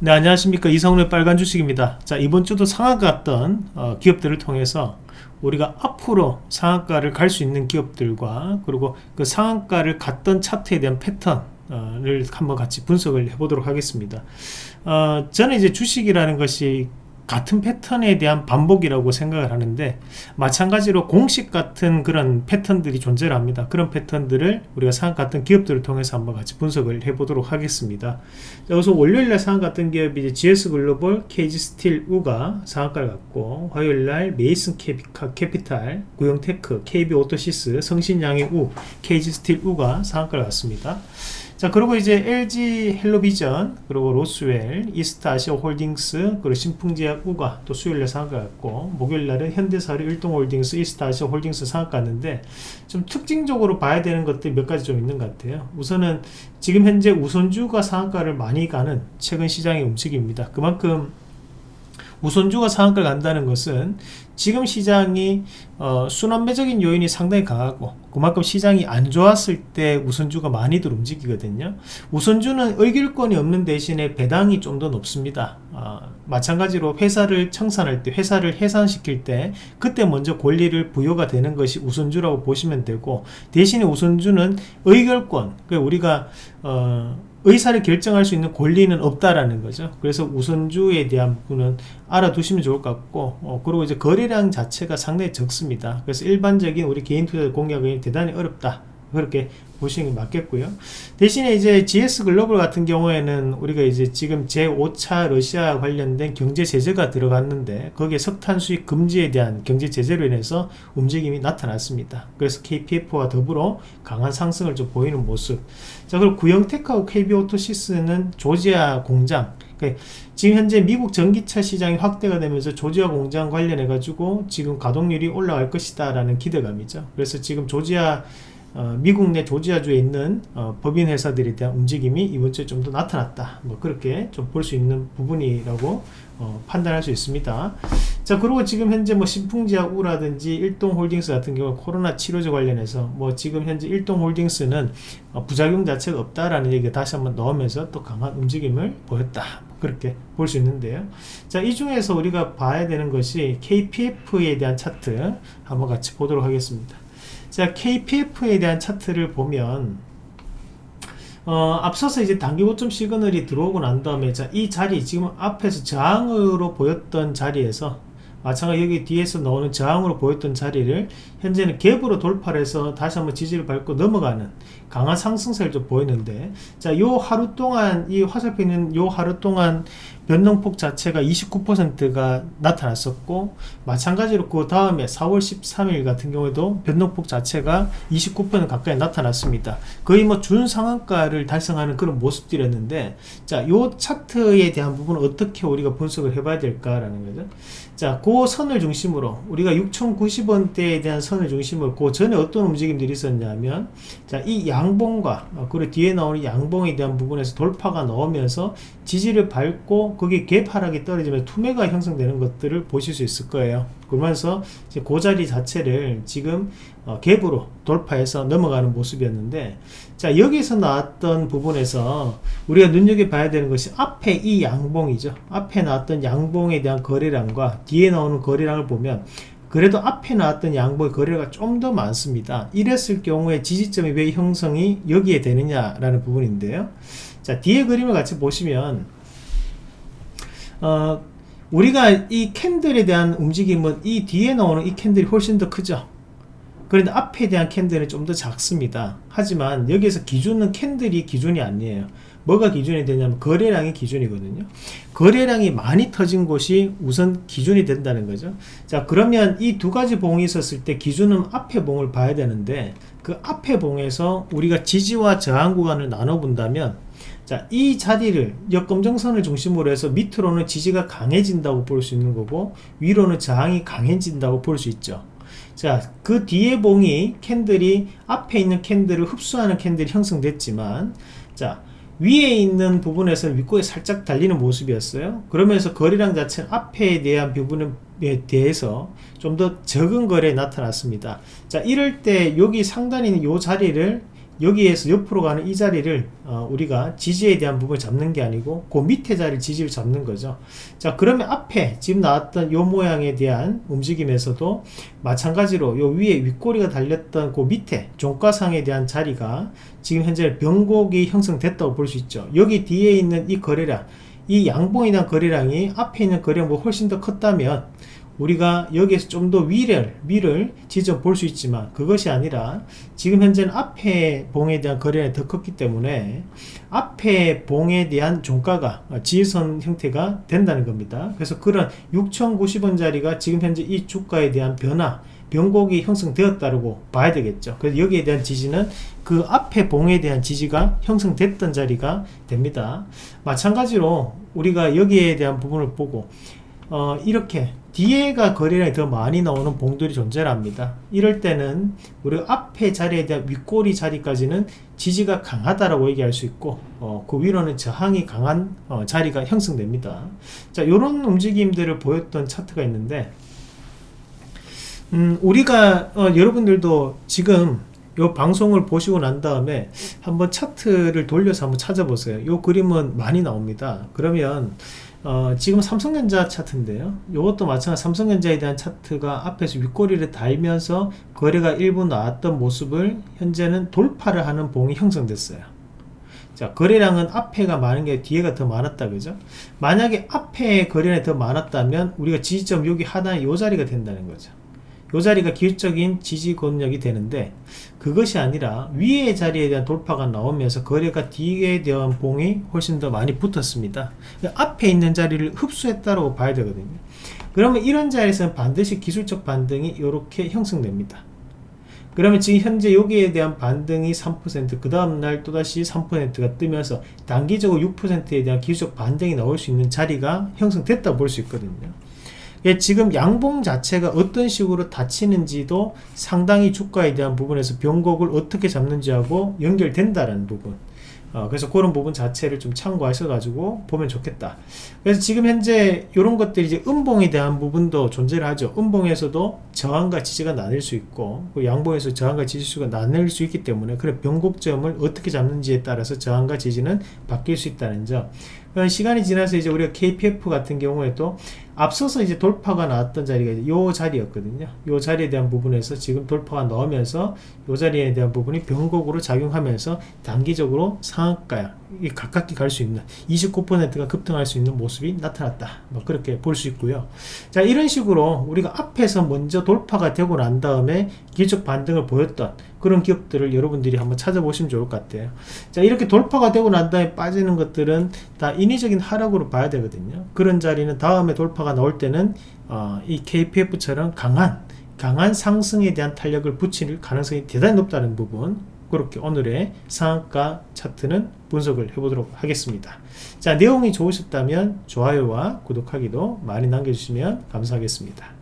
네 안녕하십니까. 이성훈의 빨간 주식입니다. 자 이번 주도 상한가 갔던 어, 기업들을 통해서 우리가 앞으로 상한가를 갈 수 있는 기업들과 그리고 그 상한가를 갔던 차트에 대한 패턴을 한번 같이 분석을 해보도록 하겠습니다. 어, 저는 이제 주식이라는 것이 같은 패턴에 대한 반복이라고 생각을 하는데 마찬가지로 공식 같은 그런 패턴들이 존재를 합니다. 그런 패턴들을 우리가 상한 같은 기업들을 통해서 한번 같이 분석을 해 보도록 하겠습니다. 여기서 월요일날 상한 같은 기업이 이제 GS글로벌, KG스틸, 우가 상한가를 갔고 화요일날 메이슨 캐피탈, 구영테크, KB오토시스, 성신양회 우, KG스틸, 우가 상한가를 갔습니다 자 그리고 이제 LG 헬로비전 그리고 로스웰 이스트아시아 홀딩스 그리고 신풍제약 우가 또 수요일에 상한가 갔고 목요일날은 현대사료 일동홀딩스 이스트아시아 홀딩스 상한가 갔는데 좀 특징적으로 봐야 되는 것들이 몇 가지 좀 있는 것 같아요. 우선은 지금 현재 우선주가 상한가를 많이 가는 최근 시장의 움직임입니다. 그만큼 우선주가 상한가를 간다는 것은 지금 시장이 어, 순환매적인 요인이 상당히 강하고 그만큼 시장이 안 좋았을 때 우선주가 많이들 움직이거든요. 우선주는 의결권이 없는 대신에 배당이 좀 더 높습니다. 어, 마찬가지로 회사를 청산할 때 회사를 해산시킬 때 그때 먼저 권리를 부여가 되는 것이 우선주라고 보시면 되고 대신에 우선주는 의결권 그러니까 우리가 어, 의사를 결정할 수 있는 권리는 없다라는 거죠. 그래서 우선주에 대한 부분은 알아두시면 좋을 것 같고 어, 그리고 이제 거래량 자체가 상당히 적습니다. 그래서 일반적인 우리 개인 투자 공략이 대단히 어렵다 그렇게 보시는 게 맞겠고요. 대신에 이제 GS 글로벌 같은 경우에는 우리가 이제 지금 제5차 러시아 관련된 경제 제재가 들어갔는데 거기에 석탄 수입 금지에 대한 경제 제재로 인해서 움직임이 나타났습니다. 그래서 KPF와 더불어 강한 상승을 좀 보이는 모습. 자 그리고 구형테크하고 KB오토시스는 조지아 공장 그러니까 지금 현재 미국 전기차 시장이 확대가 되면서 조지아 공장 관련해 가지고 지금 가동률이 올라갈 것이다 라는 기대감이죠. 그래서 지금 조지아 어, 미국 내 조지아주에 있는 어, 법인 회사들에 대한 움직임이 이번 주에 좀 더 나타났다. 뭐 그렇게 좀 볼 수 있는 부분이라고 어, 판단할 수 있습니다. 자 그리고 지금 현재 뭐 신풍지약 우라든지 일동홀딩스 같은 경우 코로나 치료제 관련해서 뭐 지금 현재 일동홀딩스는 어, 부작용 자체가 없다라는 얘기가 다시 한번 넣으면서 또 강한 움직임을 보였다. 그렇게 볼 수 있는데요. 자 이 중에서 우리가 봐야 되는 것이 KPF에 대한 차트 한번 같이 보도록 하겠습니다 자 KPF에 대한 차트를 보면 어, 앞서서 이제 단기 고점 시그널이 들어오고 난 다음에 자, 이 자리 지금 앞에서 저항으로 보였던 자리에서 마찬가지 여기 뒤에서 나오는 저항으로 보였던 자리를 현재는 갭으로 돌파를 해서 다시 한번 지지를 밟고 넘어가는 강한 상승세를 좀 보이는데 자 요 하루 동안 이 화살표 있는 요 하루 동안 변동폭 자체가 29%가 나타났었고 마찬가지로 그 다음에 4월 13일 같은 경우에도 변동폭 자체가 29% 가까이 나타났습니다. 거의 뭐 준상한가를 달성하는 그런 모습들이었는데 자요 차트에 대한 부분은 어떻게 우리가 분석을 해봐야 될까라는 거죠. 자그 선을 중심으로 우리가 6,090원대에 대한 선을 중심으로 그 전에 어떤 움직임들이 있었냐면 자 이 양봉과 어, 그리고 뒤에 나오는 양봉에 대한 부분에서 돌파가 나오면서 지지를 밟고 거기 갭 하락이 떨어지면 투매가 형성되는 것들을 보실 수 있을 거예요 그러면서 그 자리 자체를 지금 어, 갭으로 돌파해서 넘어가는 모습이었는데 자 여기서 나왔던 부분에서 우리가 눈여겨봐야 되는 것이 앞에 이 양봉이죠. 앞에 나왔던 양봉에 대한 거래량과 뒤에 나오는 거래량을 보면 그래도 앞에 나왔던 양봉의 거래가 좀 더 많습니다. 이랬을 경우에 지지점이 왜 형성이 여기에 되느냐 라는 부분인데요. 자 뒤에 그림을 같이 보시면 어, 우리가 이 캔들에 대한 움직임은 이 뒤에 나오는 이 캔들이 훨씬 더 크죠. 그런데 앞에 대한 캔들은 좀 더 작습니다. 하지만 여기에서 기준은 캔들이 기준이 아니에요. 뭐가 기준이 되냐면 거래량이 기준이거든요. 거래량이 많이 터진 곳이 우선 기준이 된다는 거죠. 자 그러면 이 두 가지 봉이 있었을 때 기준은 앞에 봉을 봐야 되는데 그 앞에 봉에서 우리가 지지와 저항 구간을 나눠 본다면 자, 이 자리를 역검정선을 중심으로 해서 밑으로는 지지가 강해진다고 볼 수 있는 거고 위로는 저항이 강해진다고 볼 수 있죠. 자, 그 뒤에 봉이 캔들이 앞에 있는 캔들을 흡수하는 캔들이 형성됐지만 자, 위에 있는 부분에서 윗꼬에 살짝 달리는 모습이었어요. 그러면서 거래량 자체는 앞에 대한 부분에 대해서 좀 더 적은 거래에 나타났습니다. 자, 이럴 때 여기 상단에 있는 이 자리를 여기에서 옆으로 가는 이 자리를 어, 우리가 지지에 대한 부분을 잡는 게 아니고 그 밑에 자리를 지지를 잡는 거죠. 자 그러면 앞에 지금 나왔던 요 모양에 대한 움직임에서도 마찬가지로 요 위에 윗꼬리가 달렸던 그 밑에 종가상에 대한 자리가 지금 현재 변곡이 형성됐다고 볼 수 있죠. 여기 뒤에 있는 이 거래량 이 대한 거래량이 앞에 있는 거래량보다 훨씬 더 컸다면 우리가 여기에서 좀 더 위를 위를 지져 볼 수 있지만 그것이 아니라 지금 현재는 앞에 봉에 대한 거래량이 더 컸기 때문에 앞에 봉에 대한 종가가 지선 형태가 된다는 겁니다. 그래서 그런 6,090원짜리가 지금 현재 이 주가에 대한 변화 변곡이 형성되었다고 봐야 되겠죠. 그래서 여기에 대한 지지는 그 앞에 봉에 대한 지지가 형성됐던 자리가 됩니다. 마찬가지로 우리가 여기에 대한 부분을 보고 어, 이렇게 뒤에가 거래량이 더 많이 나오는 봉들이 존재합니다. 이럴 때는 우리 앞에 자리에 대한 윗꼬리 자리까지는 지지가 강하다라고 얘기할 수 있고 어, 그 위로는 저항이 강한 어, 자리가 형성됩니다. 자, 이런 움직임들을 보였던 차트가 있는데 음, 우리가 어, 여러분들도 지금 요 방송을 보시고 난 다음에 한번 차트를 돌려서 한번 찾아보세요. 요 그림은 많이 나옵니다. 그러면 어, 지금 삼성전자 차트인데요. 이것도 마찬가지 삼성전자에 대한 차트가 앞에서 윗꼬리를 달면서 거래가 일부 나왔던 모습을 현재는 돌파를 하는 봉이 형성됐어요. 자, 거래량은 앞에가 많은 게 뒤에가 더 많았다. 그죠? 만약에 앞에 거래량이 더 많았다면 우리가 지지점 여기 하단에 이 자리가 된다는 거죠. 이 자리가 기술적인 지지 권력이 되는데 그것이 아니라 위의 자리에 대한 돌파가 나오면서 거래가 뒤에 대한 봉이 훨씬 더 많이 붙었습니다. 앞에 있는 자리를 흡수했다고 봐야 되거든요. 그러면 이런 자리에서는 반드시 기술적 반등이 이렇게 형성됩니다. 그러면 지금 현재 여기에 대한 반등이 3%그 다음날 또다시 3%가 뜨면서 단기적으로 6%에 대한 기술적 반등이 나올 수 있는 자리가 형성됐다 볼 수 있거든요. 예, 지금 양봉 자체가 어떤 식으로 닫히는지도 상당히 주가에 대한 부분에서 변곡을 어떻게 잡는지하고 연결된다는 부분. 어, 그래서 그런 부분 자체를 좀 참고하셔 가지고 보면 좋겠다. 그래서 지금 현재 이런 것들이 이제 음봉에 대한 부분도 존재를 하죠. 음봉에서도 저항과 지지가 나뉠 수 있고 그 양봉에서 저항과 지지수가 나뉠 수 있기 때문에 그런 변곡점을 어떻게 잡는지에 따라서 저항과 지지는 바뀔 수 있다는 점. 시간이 지나서 이제 우리가 KPF 같은 경우에도 앞서서 이제 돌파가 나왔던 자리가 이 자리였거든요. 이 자리에 대한 부분에서 지금 돌파가 나오면서 이 자리에 대한 부분이 변곡으로 작용하면서 단기적으로 상한가 가깝게 갈 수 있는 29%가 급등할 수 있는 모습이 나타났다. 뭐 그렇게 볼 수 있고요. 자 이런 식으로 우리가 앞에서 먼저 돌파가 되고 난 다음에 기적 반등을 보였던 그런 기업들을 여러분들이 한번 찾아보시면 좋을 것 같아요. 자 이렇게 돌파가 되고 난 다음에 빠지는 것들은 다 인위적인 하락으로 봐야 되거든요. 그런 자리는 다음에 돌파가 나올 때는 어, 이 KPF처럼 강한 강한 상승에 대한 탄력을 붙일 가능성이 대단히 높다는 부분 그렇게 오늘의 상한가 차트는 분석을 해보도록 하겠습니다. 자 내용이 좋으셨다면 좋아요와 구독하기도 많이 남겨주시면 감사하겠습니다.